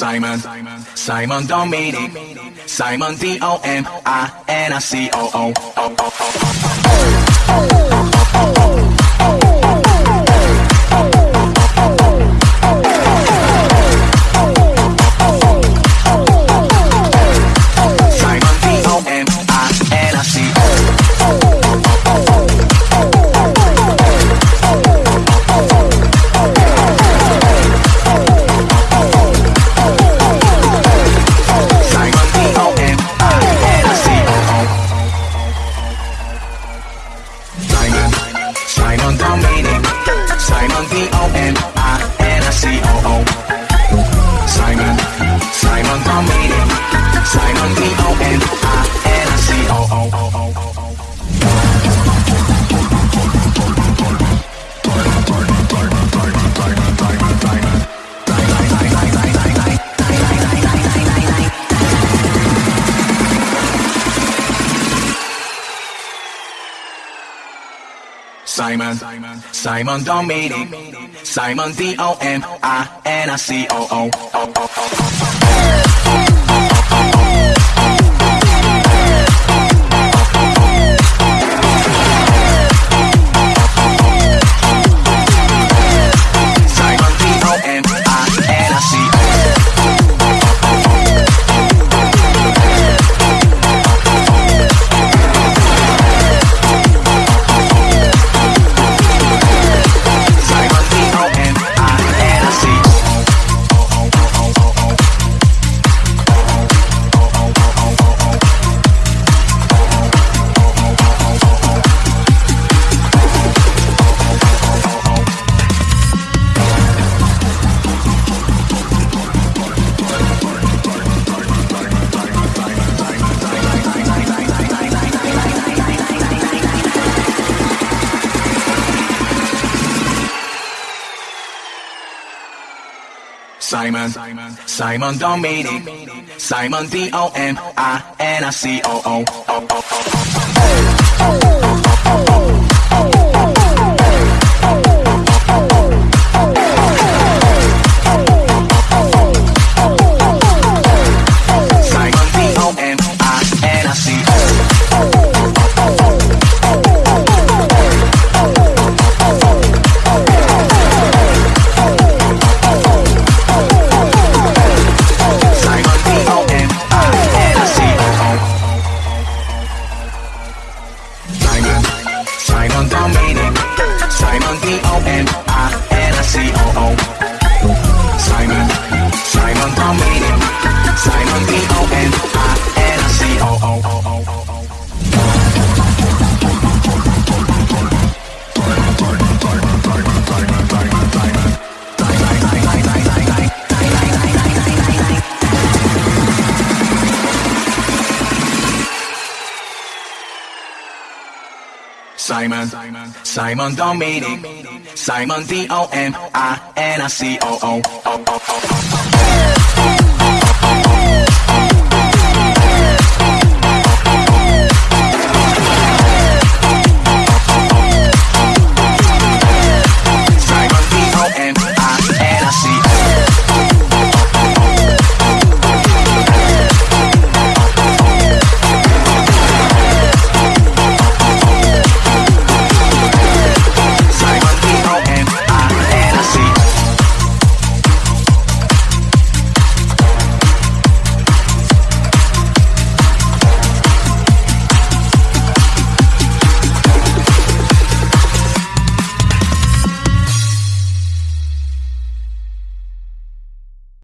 Simon, Simon Dominic, Simon D O M I N I C O O. Oh, oh, oh, Dominic, Simon D O M I N I C O O. Simon, Simon Dominic, Simon D O M I N I C O O. Simon, Simon Dominic, Simon D O M I N I C O O. Simon Simon, Simon Dominic, Simon D O M I N I C O O.